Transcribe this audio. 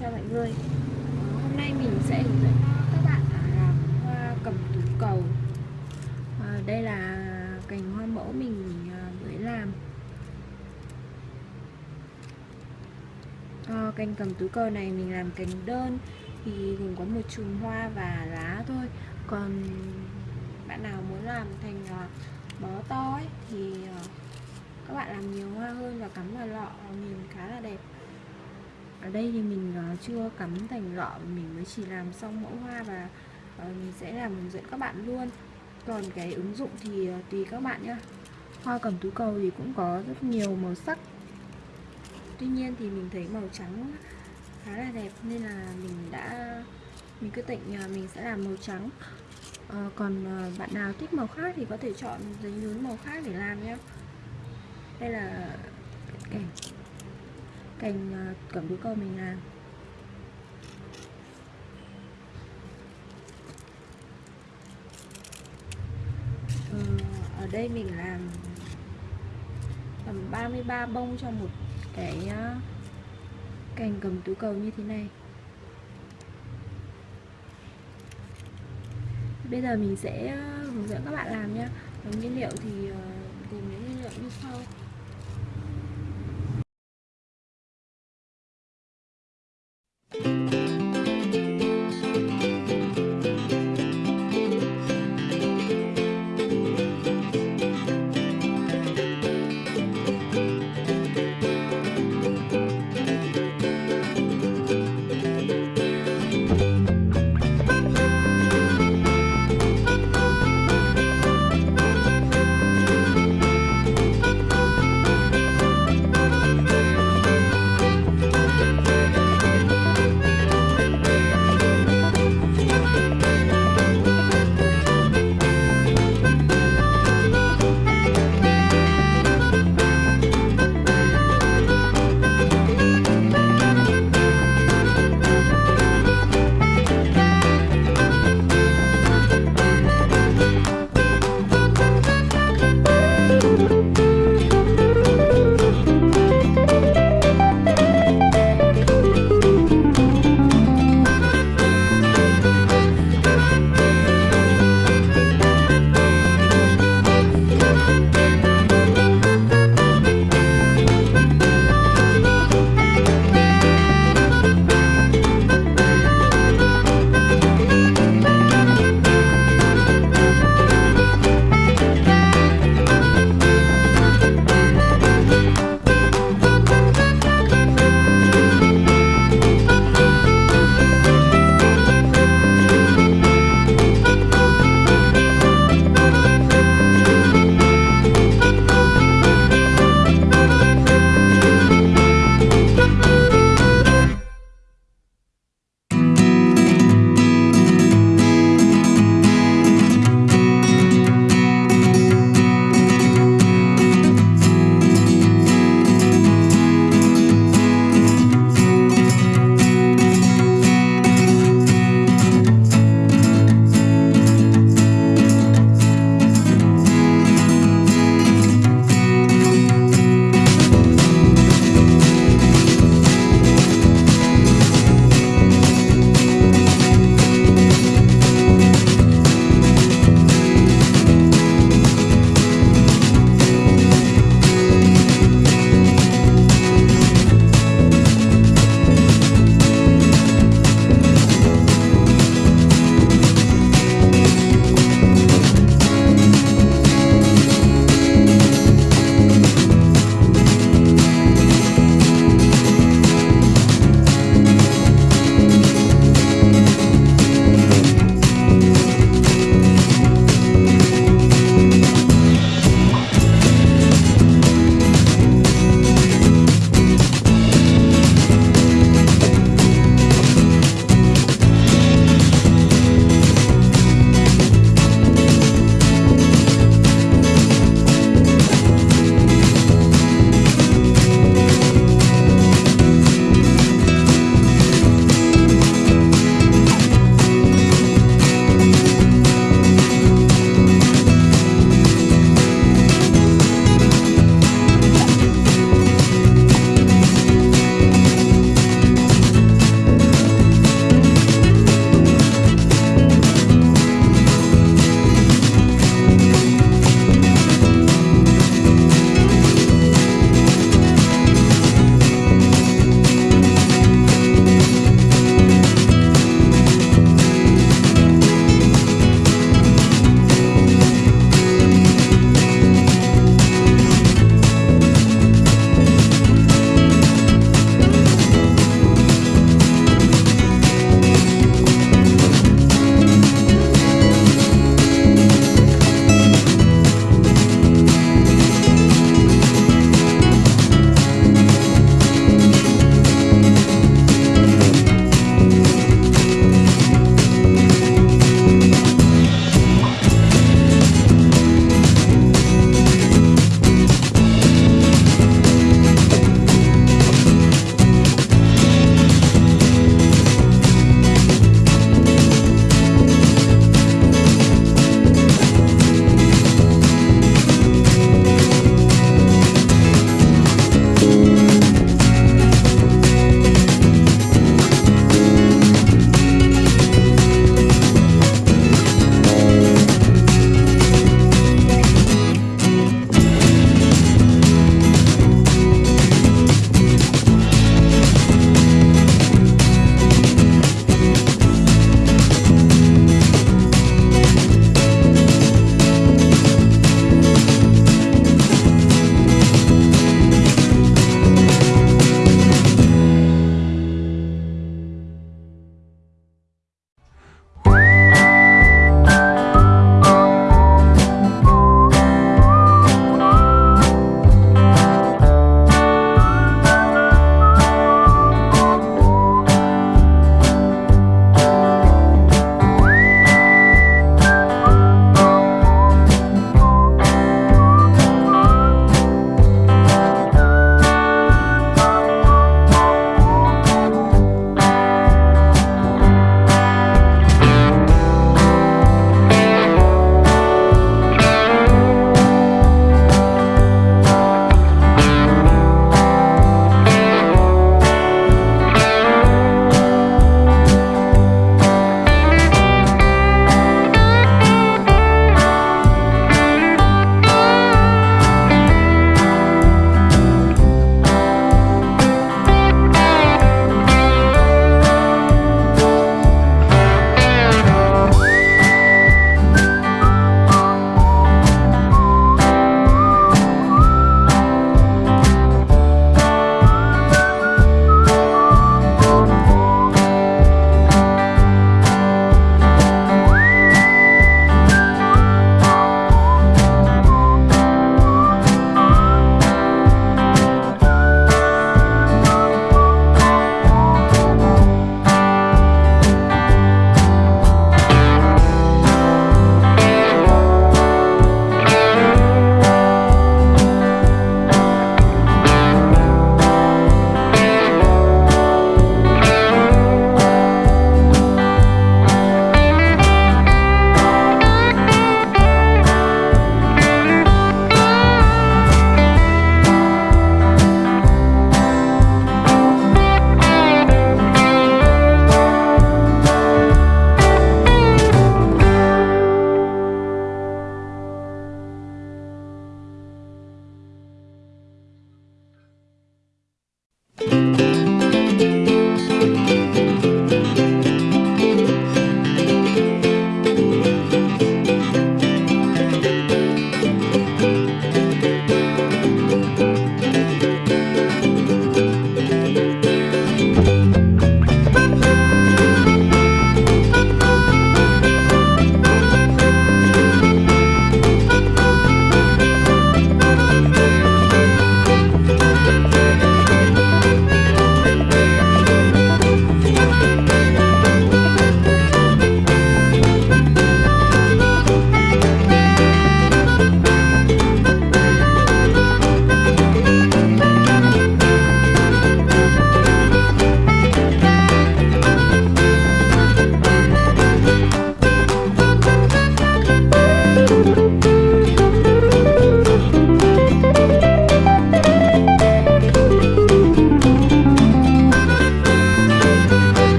chào mọi người. Ờ, hôm nay mình sẽ hướng dẫn các bạn à, làm hoa cầm tú cầu. Ờ, đây là cành hoa mẫu mình à, mới làm. Ờ, cành cầm tú cầu này mình làm cành đơn Thì gồm có một chùm hoa và lá thôi. Còn bạn nào muốn làm thành à, bó to ấy, thì các bạn làm nhiều hoa hơn và cắm vào lọ nhìn khá là đẹp ở đây thì mình ờ, chưa cắm thành lọ mình mới chỉ làm xong mẫu hoa và ờ, mình sẽ làm hướng dẫn các bạn luôn. Còn cái ứng dụng thì ờ, tùy các bạn nhá. Hoa cẩm tú cầu thì cũng có rất nhiều màu sắc. Tuy nhiên thì mình thấy màu trắng khá là đẹp nên là mình đã mình quyết định mình sẽ làm màu trắng. À, còn bạn nào thích màu khác thì có thể chọn giấy nhún màu khác để làm nhé đây là cảnh cành à, cẩm tú cầu mình làm. Ờ, ở đây mình làm tầm 33 bông cho một cái à, cành cầm tú cầu như thế này. Bây giờ mình sẽ hướng dẫn các bạn làm nhé nguyên liệu thì